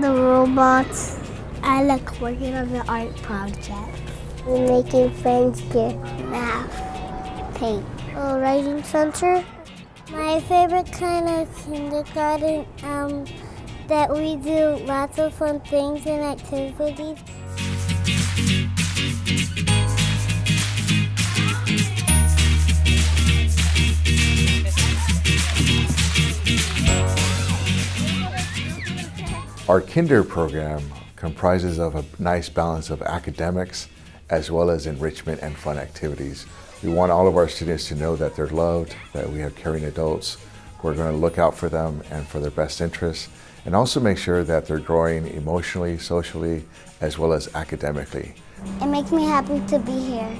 the robots. I like working on the art project. We're Making friends here. math, paint. A writing center. My favorite kind of kindergarten, um, that we do lots of fun things and activities. Our kinder program comprises of a nice balance of academics as well as enrichment and fun activities. We want all of our students to know that they're loved, that we have caring adults who are going to look out for them and for their best interests, and also make sure that they're growing emotionally, socially, as well as academically. It makes me happy to be here.